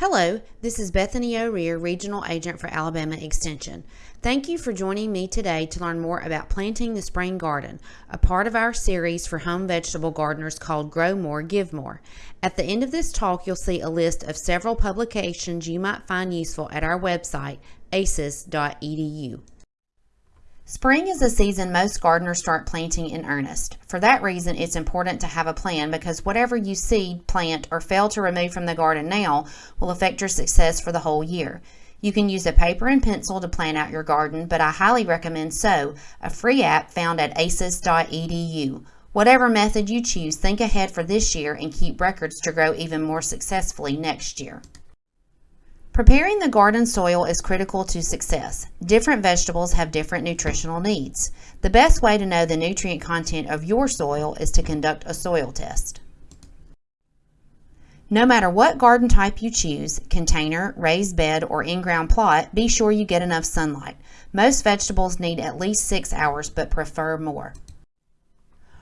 Hello, this is Bethany O'Rear, Regional Agent for Alabama Extension. Thank you for joining me today to learn more about planting the spring garden, a part of our series for home vegetable gardeners called Grow More, Give More. At the end of this talk, you'll see a list of several publications you might find useful at our website, aces.edu. Spring is the season most gardeners start planting in earnest. For that reason, it's important to have a plan because whatever you seed, plant, or fail to remove from the garden now will affect your success for the whole year. You can use a paper and pencil to plan out your garden, but I highly recommend SOW, a free app found at aces.edu. Whatever method you choose, think ahead for this year and keep records to grow even more successfully next year. Preparing the garden soil is critical to success. Different vegetables have different nutritional needs. The best way to know the nutrient content of your soil is to conduct a soil test. No matter what garden type you choose, container, raised bed, or in-ground plot, be sure you get enough sunlight. Most vegetables need at least six hours, but prefer more.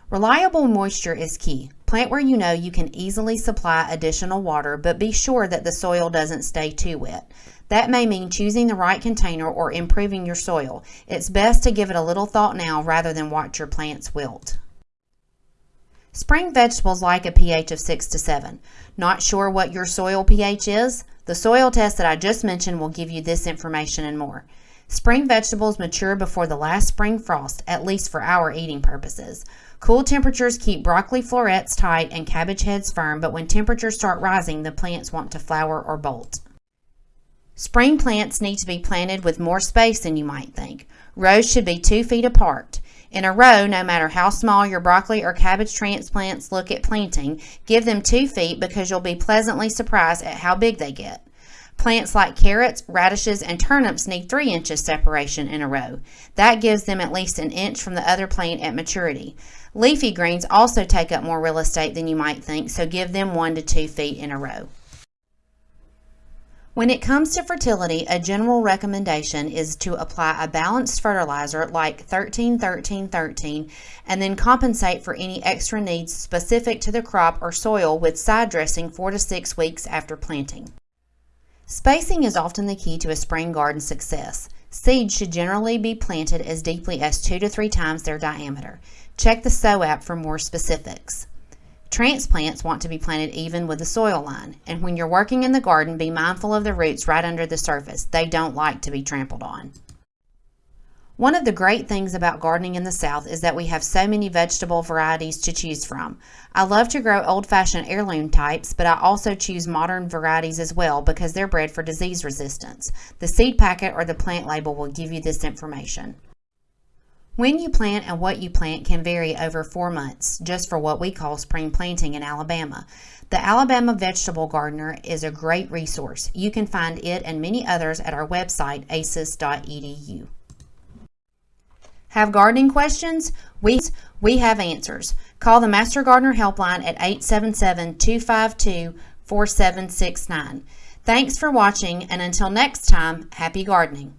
Reliable moisture is key. Plant where you know you can easily supply additional water, but be sure that the soil doesn't stay too wet. That may mean choosing the right container or improving your soil. It's best to give it a little thought now rather than watch your plants wilt. Spring vegetables like a pH of 6 to 7. Not sure what your soil pH is? The soil test that I just mentioned will give you this information and more. Spring vegetables mature before the last spring frost, at least for our eating purposes. Cool temperatures keep broccoli florets tight and cabbage heads firm, but when temperatures start rising, the plants want to flower or bolt. Spring plants need to be planted with more space than you might think. Rows should be two feet apart. In a row, no matter how small your broccoli or cabbage transplants look at planting, give them two feet because you'll be pleasantly surprised at how big they get. Plants like carrots, radishes, and turnips need 3 inches separation in a row. That gives them at least an inch from the other plant at maturity. Leafy greens also take up more real estate than you might think, so give them 1 to 2 feet in a row. When it comes to fertility, a general recommendation is to apply a balanced fertilizer like 13 13 13 and then compensate for any extra needs specific to the crop or soil with side dressing 4 to 6 weeks after planting. Spacing is often the key to a spring garden success. Seeds should generally be planted as deeply as two to three times their diameter. Check the SOW app for more specifics. Transplants want to be planted even with the soil line, and when you're working in the garden, be mindful of the roots right under the surface. They don't like to be trampled on. One of the great things about gardening in the South is that we have so many vegetable varieties to choose from. I love to grow old-fashioned heirloom types, but I also choose modern varieties as well because they're bred for disease resistance. The seed packet or the plant label will give you this information. When you plant and what you plant can vary over four months, just for what we call spring planting in Alabama. The Alabama Vegetable Gardener is a great resource. You can find it and many others at our website, aces.edu. Have gardening questions? We, we have answers. Call the Master Gardener Helpline at 877-252-4769. Thanks for watching, and until next time, happy gardening.